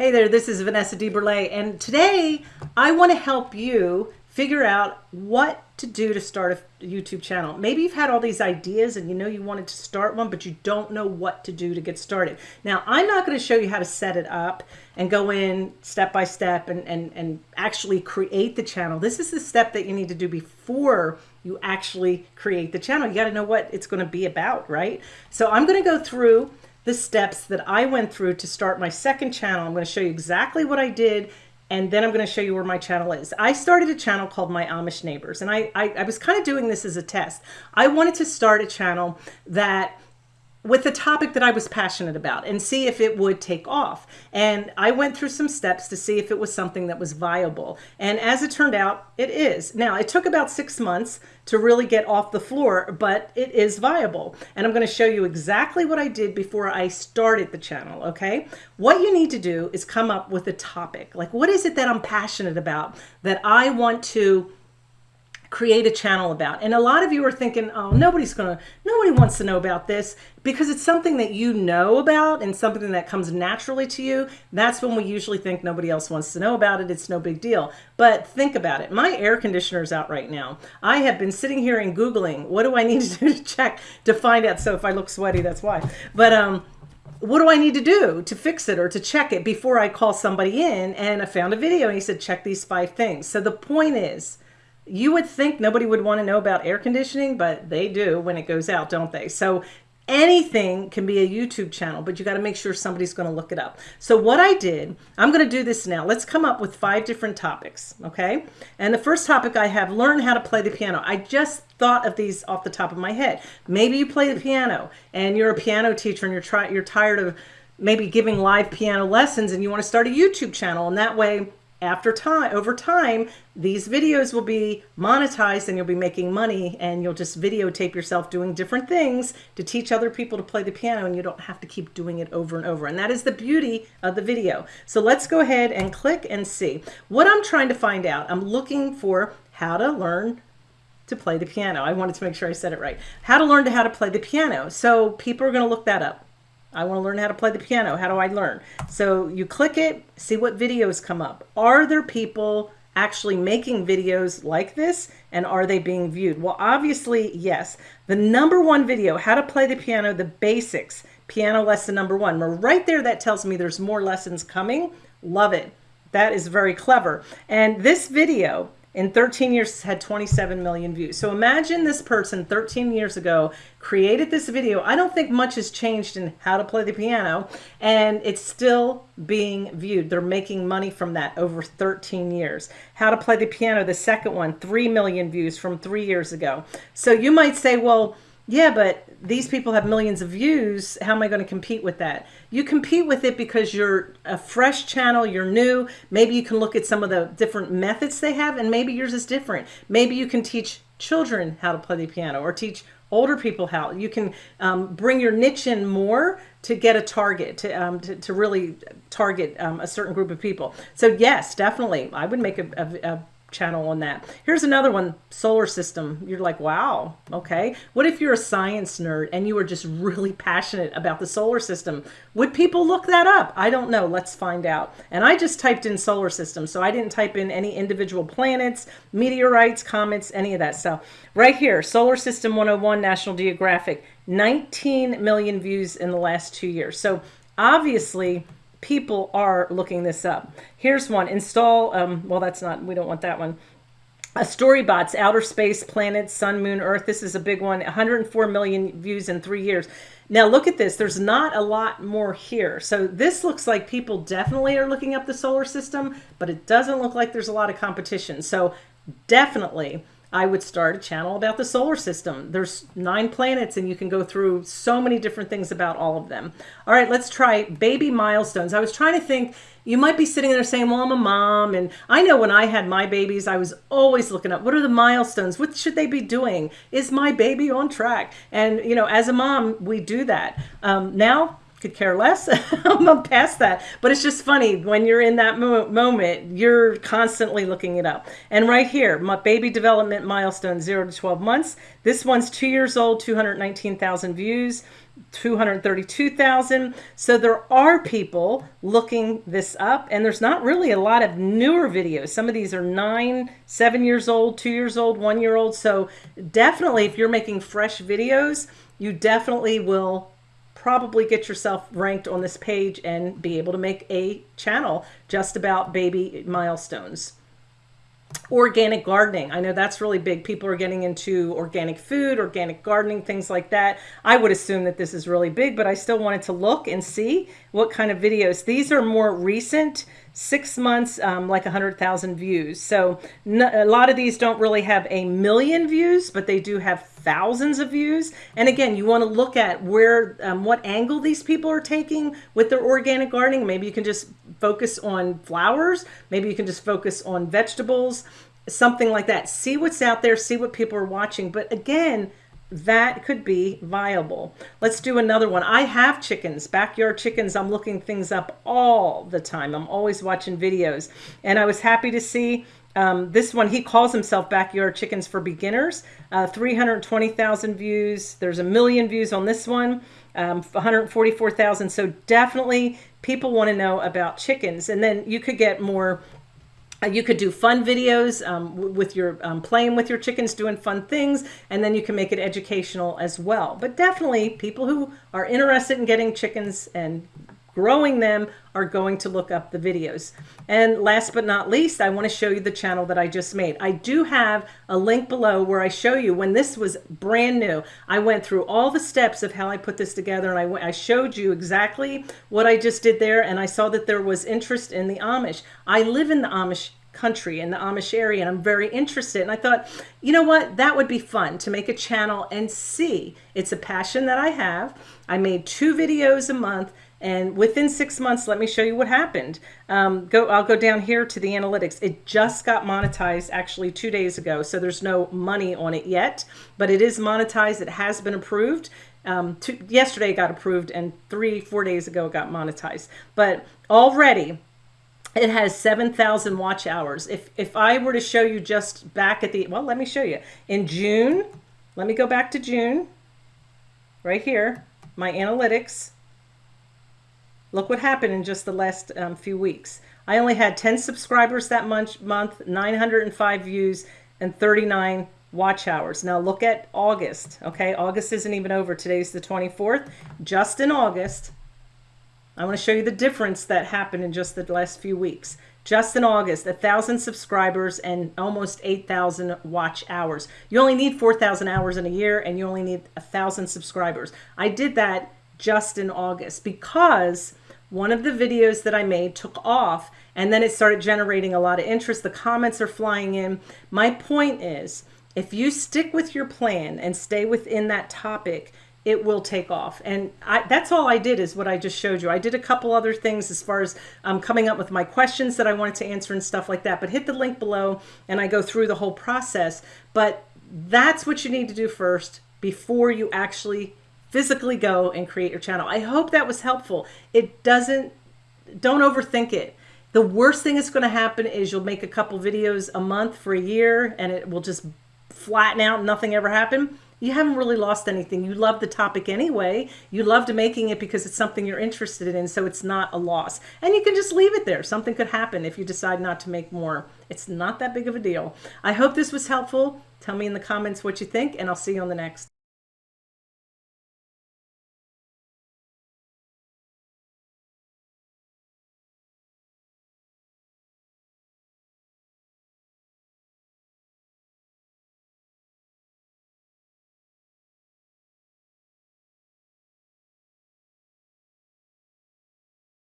Hey there, this is Vanessa DeBurle, and today I want to help you figure out what to do to start a YouTube channel. Maybe you've had all these ideas and you know you wanted to start one, but you don't know what to do to get started. Now, I'm not going to show you how to set it up and go in step by step and, and, and actually create the channel. This is the step that you need to do before you actually create the channel. You got to know what it's going to be about, right? So I'm going to go through the steps that I went through to start my second channel. I'm going to show you exactly what I did and then I'm going to show you where my channel is. I started a channel called My Amish Neighbors, and I, I, I was kind of doing this as a test. I wanted to start a channel that with the topic that I was passionate about and see if it would take off. And I went through some steps to see if it was something that was viable. And as it turned out, it is. Now, it took about six months to really get off the floor, but it is viable. And I'm going to show you exactly what I did before I started the channel, okay? What you need to do is come up with a topic. Like, what is it that I'm passionate about that I want to create a channel about. And a lot of you are thinking, oh, nobody's going to, nobody wants to know about this because it's something that you know about and something that comes naturally to you. That's when we usually think nobody else wants to know about it. It's no big deal. But think about it. My air conditioner is out right now. I have been sitting here and Googling, what do I need to do to check to find out? So if I look sweaty, that's why. But, um, what do I need to do to fix it or to check it before I call somebody in? And I found a video and he said, check these five things. So the point is, you would think nobody would want to know about air conditioning, but they do when it goes out, don't they? So anything can be a YouTube channel, but you got to make sure somebody's going to look it up. So what I did, I'm going to do this now. Let's come up with five different topics, okay? And the first topic I have, learn how to play the piano. I just thought of these off the top of my head. Maybe you play the piano and you're a piano teacher and you're try you're tired of maybe giving live piano lessons and you want to start a YouTube channel and that way after time over time these videos will be monetized and you'll be making money and you'll just videotape yourself doing different things to teach other people to play the piano and you don't have to keep doing it over and over. And that is the beauty of the video. So let's go ahead and click and see. What I'm trying to find out I'm looking for how to learn to play the piano. I wanted to make sure I said it right. How to learn to how to play the piano. So people are going to look that up I want to learn how to play the piano. How do I learn? So you click it, see what videos come up. Are there people actually making videos like this and are they being viewed? Well, obviously, yes. The number one video, how to play the piano, the basics, piano lesson number one. Well, right there, that tells me there's more lessons coming. Love it. That is very clever. And this video in 13 years had 27 million views. So imagine this person 13 years ago created this video. I don't think much has changed in how to play the piano and it's still being viewed. They're making money from that over 13 years. How to play the piano, the second one, 3 million views from three years ago. So you might say, well, yeah, but these people have millions of views. How am I going to compete with that? You compete with it because you're a fresh channel, you're new. Maybe you can look at some of the different methods they have and maybe yours is different. Maybe you can teach children how to play the piano or teach older people how. You can um, bring your niche in more to get a target, to, um, to, to, really target um, a certain group of people. So yes, definitely, I would make a, a, a channel on that. Here's another one, solar system. You're like, wow, okay. What if you're a science nerd and you are just really passionate about the solar system? Would people look that up? I don't know. Let's find out. And I just typed in solar system. So I didn't type in any individual planets, meteorites, comets, any of that stuff. Right here, Solar System 101, National Geographic, 19 million views in the last two years. So obviously people are looking this up. Here's one, install, um, well, that's not, we don't want that one. A Storybots, Outer Space, Planets, Sun, Moon, Earth. This is a big one, 104 million views in three years. Now look at this, there's not a lot more here. So this looks like people definitely are looking up the solar system, but it doesn't look like there's a lot of competition. So definitely I would start a channel about the solar system. There's nine planets and you can go through so many different things about all of them. All right, let's try baby milestones. I was trying to think, you might be sitting there saying, well, I'm a mom. And I know when I had my babies, I was always looking up, what are the milestones? What should they be doing? Is my baby on track? And, you know, as a mom, we do that. Um, now, could care less. I'm past that. But it's just funny when you're in that mo moment, you're constantly looking it up. And right here, my baby development milestone, zero to 12 months. This one's two years old, 219,000 views. 232,000. So there are people looking this up and there's not really a lot of newer videos. Some of these are nine, seven years old, two years old, one year old. So definitely if you're making fresh videos, you definitely will probably get yourself ranked on this page and be able to make a channel just about baby milestones organic gardening. I know that's really big. People are getting into organic food, organic gardening, things like that. I would assume that this is really big, but I still wanted to look and see what kind of videos. These are more recent, six months, um, like 100,000 views. So a lot of these don't really have a million views, but they do have thousands of views. And again, you want to look at where, um, what angle these people are taking with their organic gardening. Maybe you can just focus on flowers. Maybe you can just focus on vegetables, something like that. See what's out there, see what people are watching. But again, that could be viable. Let's do another one. I have chickens, backyard chickens. I'm looking things up all the time. I'm always watching videos. And I was happy to see um, this one, he calls himself Backyard Chickens for Beginners. Uh, 320,000 views. There's a million views on this one, um, 144,000. So definitely people want to know about chickens. And then you could get more you could do fun videos um, with your um, playing with your chickens, doing fun things, and then you can make it educational as well. But definitely people who are interested in getting chickens and growing them are going to look up the videos. And last but not least, I want to show you the channel that I just made. I do have a link below where I show you when this was brand new. I went through all the steps of how I put this together and I, I showed you exactly what I just did there and I saw that there was interest in the Amish. I live in the Amish country in the Amish area and I'm very interested and I thought you know what that would be fun to make a channel and see it's a passion that I have I made two videos a month and within six months, let me show you what happened. Um, go, I'll go down here to the analytics. It just got monetized actually two days ago. So there's no money on it yet, but it is monetized. It has been approved. Um, two, yesterday it got approved and three, four days ago it got monetized. But already it has 7,000 watch hours. If, if I were to show you just back at the, well, let me show you. In June, let me go back to June, right here, my analytics. Look what happened in just the last um, few weeks. I only had 10 subscribers that month, month 905 views, and 39 watch hours. Now look at August, okay? August isn't even over. Today's the 24th. Just in August, I want to show you the difference that happened in just the last few weeks. Just in August, a 1,000 subscribers and almost 8,000 watch hours. You only need 4,000 hours in a year and you only need a 1,000 subscribers. I did that just in August because one of the videos that I made took off and then it started generating a lot of interest. The comments are flying in. My point is, if you stick with your plan and stay within that topic, it will take off. And I, that's all I did is what I just showed you. I did a couple other things as far as um, coming up with my questions that I wanted to answer and stuff like that. But hit the link below and I go through the whole process. But that's what you need to do first before you actually physically go and create your channel. I hope that was helpful. It doesn't, don't overthink it. The worst thing that's going to happen is you'll make a couple videos a month for a year and it will just flatten out and nothing ever happened. You haven't really lost anything. You love the topic anyway. You loved making it because it's something you're interested in, so it's not a loss. And you can just leave it there. Something could happen if you decide not to make more. It's not that big of a deal. I hope this was helpful. Tell me in the comments what you think, and I'll see you on the next.